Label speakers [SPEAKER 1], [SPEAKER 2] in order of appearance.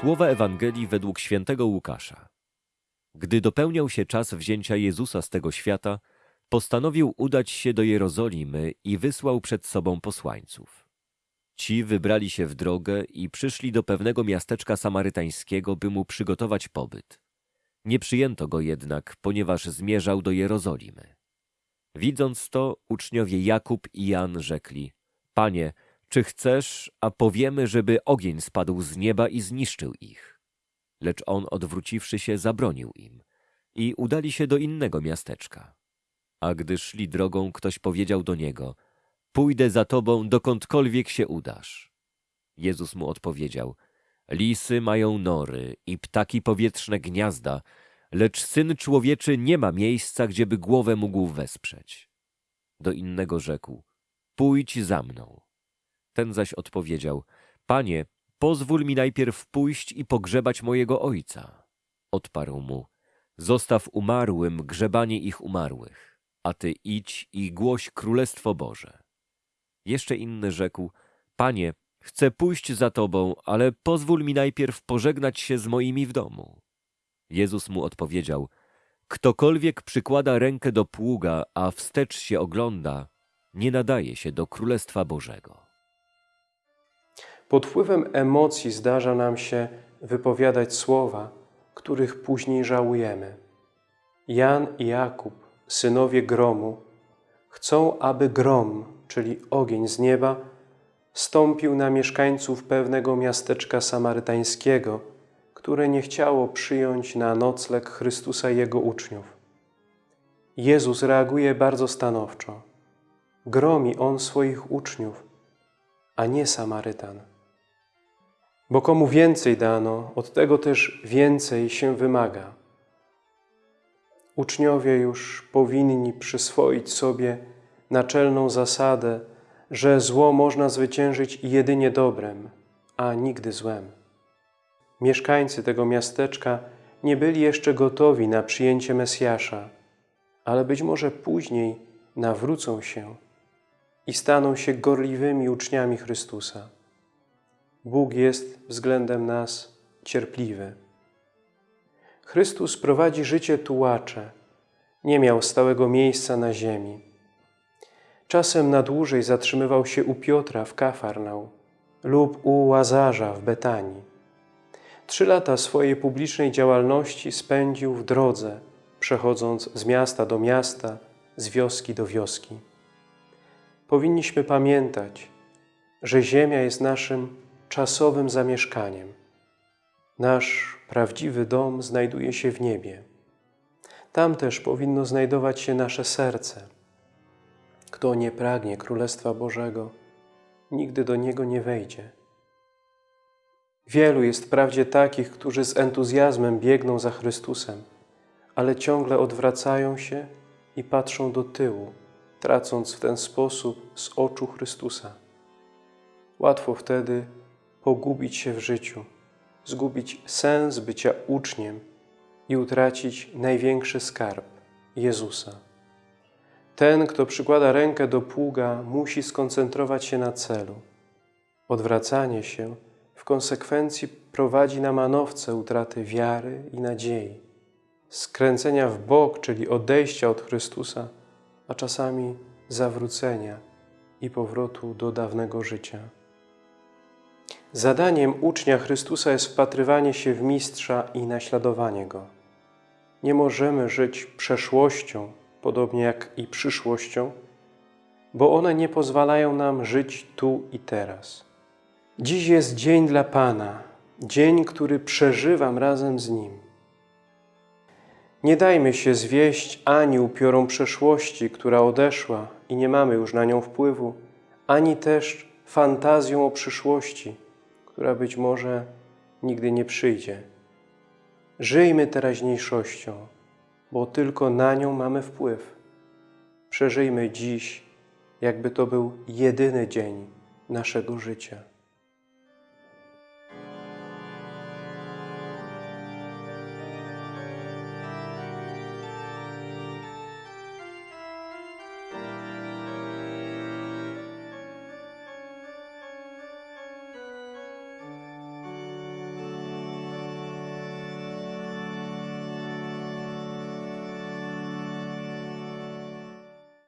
[SPEAKER 1] Słowa Ewangelii według świętego Łukasza. Gdy dopełniał się czas wzięcia Jezusa z tego świata, postanowił udać się do Jerozolimy i wysłał przed sobą posłańców. Ci wybrali się w drogę i przyszli do pewnego miasteczka samarytańskiego, by mu przygotować pobyt. Nie przyjęto go jednak, ponieważ zmierzał do Jerozolimy. Widząc to, uczniowie Jakub i Jan rzekli: Panie, czy chcesz, a powiemy, żeby ogień spadł z nieba i zniszczył ich? Lecz on, odwróciwszy się, zabronił im i udali się do innego miasteczka. A gdy szli drogą, ktoś powiedział do niego: Pójdę za tobą, dokądkolwiek się udasz. Jezus mu odpowiedział: Lisy mają nory i ptaki powietrzne gniazda, lecz syn człowieczy nie ma miejsca, gdzieby głowę mógł wesprzeć. Do innego rzekł: Pójdź za mną. Ten zaś odpowiedział: Panie, pozwól mi najpierw pójść i pogrzebać mojego ojca. Odparł mu: Zostaw umarłym grzebanie ich umarłych, a ty idź i głoś królestwo Boże. Jeszcze inny rzekł: Panie, chcę pójść za tobą, ale pozwól mi najpierw pożegnać się z moimi w domu. Jezus mu odpowiedział: Ktokolwiek przykłada rękę do pługa, a wstecz się ogląda, nie nadaje się do królestwa Bożego.
[SPEAKER 2] Pod wpływem emocji zdarza nam się wypowiadać słowa, których później żałujemy. Jan i Jakub, synowie gromu, chcą, aby grom, czyli ogień z nieba, stąpił na mieszkańców pewnego miasteczka samarytańskiego, które nie chciało przyjąć na nocleg Chrystusa i Jego uczniów. Jezus reaguje bardzo stanowczo. Gromi On swoich uczniów, a nie Samarytan. Bo komu więcej dano, od tego też więcej się wymaga. Uczniowie już powinni przyswoić sobie naczelną zasadę, że zło można zwyciężyć jedynie dobrem, a nigdy złem. Mieszkańcy tego miasteczka nie byli jeszcze gotowi na przyjęcie Mesjasza, ale być może później nawrócą się i staną się gorliwymi uczniami Chrystusa. Bóg jest względem nas cierpliwy. Chrystus prowadzi życie tułacze, nie miał stałego miejsca na ziemi. Czasem na dłużej zatrzymywał się u Piotra w Kafarnał lub u Łazarza w Betanii. Trzy lata swojej publicznej działalności spędził w drodze, przechodząc z miasta do miasta, z wioski do wioski. Powinniśmy pamiętać, że ziemia jest naszym czasowym zamieszkaniem. Nasz prawdziwy dom znajduje się w niebie. Tam też powinno znajdować się nasze serce. Kto nie pragnie Królestwa Bożego, nigdy do niego nie wejdzie. Wielu jest wprawdzie takich, którzy z entuzjazmem biegną za Chrystusem, ale ciągle odwracają się i patrzą do tyłu, tracąc w ten sposób z oczu Chrystusa. Łatwo wtedy pogubić się w życiu, zgubić sens bycia uczniem i utracić największy skarb Jezusa. Ten, kto przykłada rękę do pługa, musi skoncentrować się na celu. Odwracanie się w konsekwencji prowadzi na manowce utraty wiary i nadziei, skręcenia w bok, czyli odejścia od Chrystusa, a czasami zawrócenia i powrotu do dawnego życia. Zadaniem ucznia Chrystusa jest wpatrywanie się w Mistrza i naśladowanie Go. Nie możemy żyć przeszłością, podobnie jak i przyszłością, bo one nie pozwalają nam żyć tu i teraz. Dziś jest dzień dla Pana, dzień, który przeżywam razem z Nim. Nie dajmy się zwieść ani upiorom przeszłości, która odeszła i nie mamy już na nią wpływu, ani też fantazją o przyszłości, która być może nigdy nie przyjdzie. Żyjmy teraźniejszością, bo tylko na nią mamy wpływ. Przeżyjmy dziś, jakby to był jedyny dzień naszego życia.